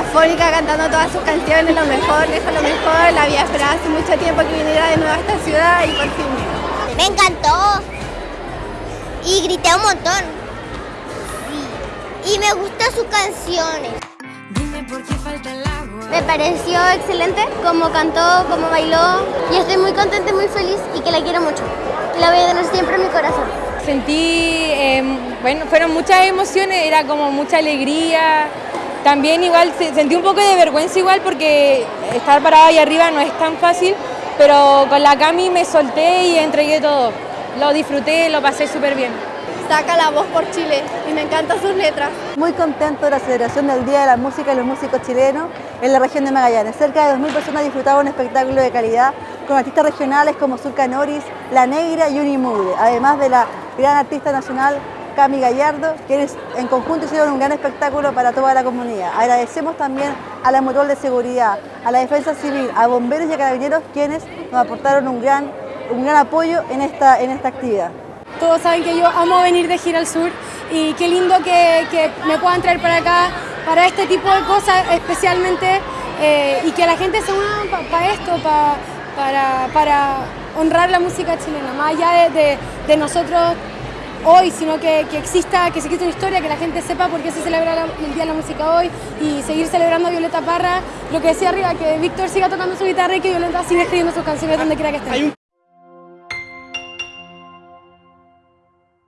eufórica cantando todas sus canciones, lo mejor, dejo lo mejor, la había esperado hace mucho tiempo que viniera de nuevo a esta ciudad y por fin vino. Me encantó y grité un montón. Sí. Y me gustan sus canciones. Me pareció excelente como cantó, como bailó y estoy muy contenta y muy feliz y que la quiero mucho. La voy a tener siempre en mi corazón. Sentí, eh, bueno, fueron muchas emociones, era como mucha alegría. También igual sentí un poco de vergüenza igual porque estar parada ahí arriba no es tan fácil, pero con la Cami me solté y entregué todo. Lo disfruté, lo pasé súper bien saca la voz por Chile y me encantan sus letras. Muy contento de la celebración del Día de la Música y los Músicos Chilenos en la región de Magallanes. Cerca de 2.000 personas disfrutaban un espectáculo de calidad con artistas regionales como Zulka Noris, La Negra y Unimude, además de la gran artista nacional Cami Gallardo, quienes en conjunto hicieron un gran espectáculo para toda la comunidad. Agradecemos también a la Mutual de Seguridad, a la Defensa Civil, a bomberos y a carabineros quienes nos aportaron un gran, un gran apoyo en esta, en esta actividad. Todos saben que yo amo venir de Gira al Sur y qué lindo que, que me puedan traer para acá para este tipo de cosas especialmente eh, y que la gente se una para esto, para, para honrar la música chilena, más allá de, de, nosotros hoy, sino que, que, exista, que se exista una historia, que la gente sepa por qué se celebra el Día de la Música hoy y seguir celebrando a Violeta Parra, lo que decía arriba, que Víctor siga tocando su guitarra y que Violeta siga escribiendo sus canciones donde quiera que esté.